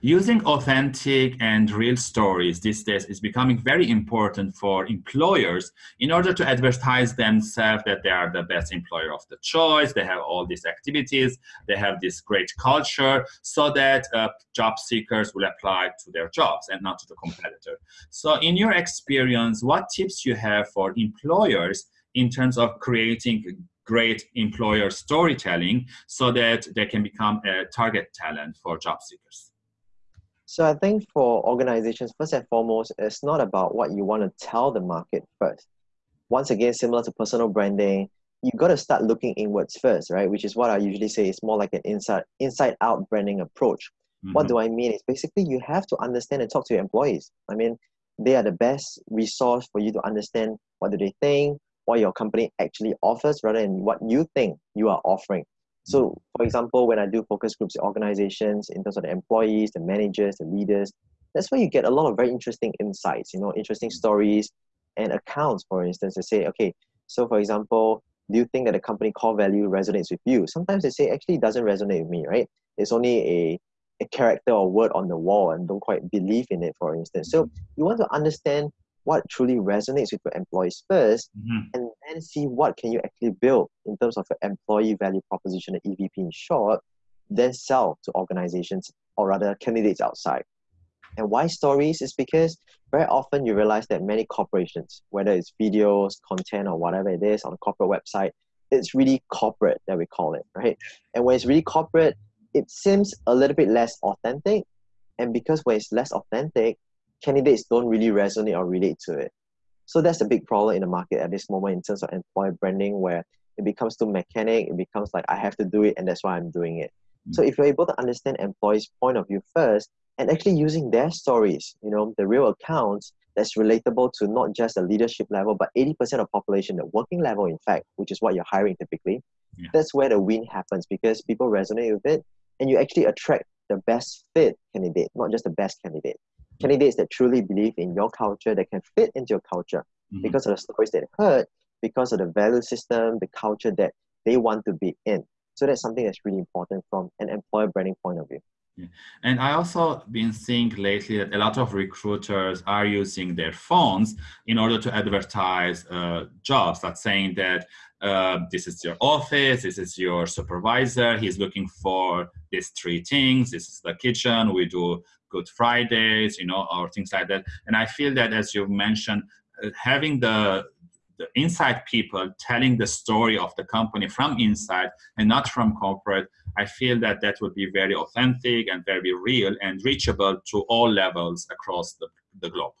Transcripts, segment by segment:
Using authentic and real stories these days is becoming very important for employers in order to advertise themselves that they are the best employer of the choice, they have all these activities, they have this great culture, so that uh, job seekers will apply to their jobs and not to the competitor. So in your experience, what tips you have for employers in terms of creating great employer storytelling so that they can become a target talent for job seekers? So I think for organizations, first and foremost, it's not about what you want to tell the market first. Once again, similar to personal branding, you got to start looking inwards first, right? Which is what I usually say is more like an inside inside out branding approach. Mm-hmm. What do I mean? Is basically you have to understand and talk to your employees. I mean, they are the best resource for you to understand what do they think, what your company actually offers rather than what you think you are offering. So, for example, when I do focus groups organizations in terms of the employees, the managers, the leaders, that's where you get a lot of very interesting insights, you know, interesting stories and accounts, for instance, to say, okay, so for example, do you think that the company core value resonates with you? Sometimes they say, actually, it doesn't resonate with me, right? It's only a, a character or word on the wall and don't quite believe in it, for instance. So you want to understand what truly resonates with your employees 1st mm-hmm. and then see what can you actually build in terms of your employee value proposition, the EVP in short, then sell to organizations or rather candidates outside. And why stories is because very often you realize that many corporations, whether it's videos, content, or whatever it is on a corporate website, it's really corporate that we call it, right? And when it's really corporate, it seems a little bit less authentic. And because when it's less authentic, candidates don't really resonate or relate to it. So that's the big problem in the market at this moment in terms of employer branding, where it becomes too mechanic. It becomes like I have to do it, and that's why I'm doing it. Mm-hmm. So if you're able to understand employees' point of view first, and actually using their stories, you know, the real accounts that's relatable to not just the leadership level, but 80% of population, the working level, in fact, which is what you're hiring typically, yeah. that's where the win happens because people resonate with it, and you actually attract the best fit candidate, not just the best candidate candidates that truly believe in your culture that can fit into your culture mm-hmm. because of the stories they heard, because of the value system, the culture that they want to be in. So that's something that's really important from an employer branding point of view. And I also been seeing lately that a lot of recruiters are using their phones in order to advertise uh, jobs. That's saying that uh, this is your office, this is your supervisor, he's looking for these three things, this is the kitchen, we do Good Fridays, you know, or things like that. And I feel that, as you mentioned, uh, having the the inside people telling the story of the company from inside and not from corporate, I feel that that would be very authentic and very real and reachable to all levels across the, the globe.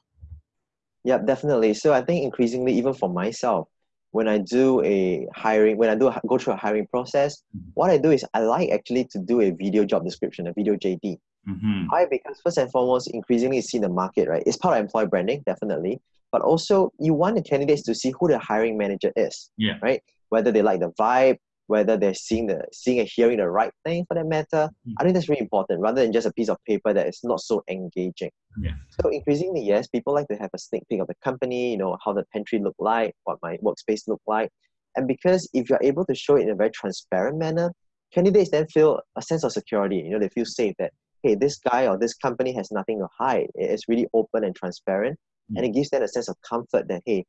Yeah, definitely. So I think increasingly, even for myself, when I do a hiring, when I do go through a hiring process, mm-hmm. what I do is I like actually to do a video job description, a video JD. Mm-hmm. Why? Because first and foremost, increasingly see the market, right? It's part of employee branding, definitely. But also, you want the candidates to see who the hiring manager is, yeah. right? Whether they like the vibe, whether they're seeing the seeing and hearing the right thing for that matter. Mm-hmm. I think that's really important, rather than just a piece of paper that is not so engaging. Yeah. So increasingly, yes, people like to have a sneak peek of the company, you know, how the pantry look like, what my workspace look like. And because if you're able to show it in a very transparent manner, candidates then feel a sense of security. You know, they feel safe that hey, this guy or this company has nothing to hide. It's really open and transparent. Mm. And it gives them a sense of comfort that, hey,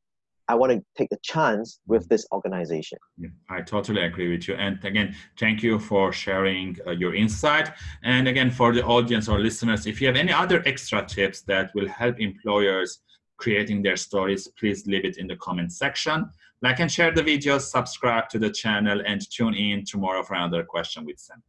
I want to take a chance with this organization. Yeah, I totally agree with you. And again, thank you for sharing uh, your insight. And again, for the audience or listeners, if you have any other extra tips that will help employers creating their stories, please leave it in the comment section. Like and share the videos, subscribe to the channel, and tune in tomorrow for another question with Sam.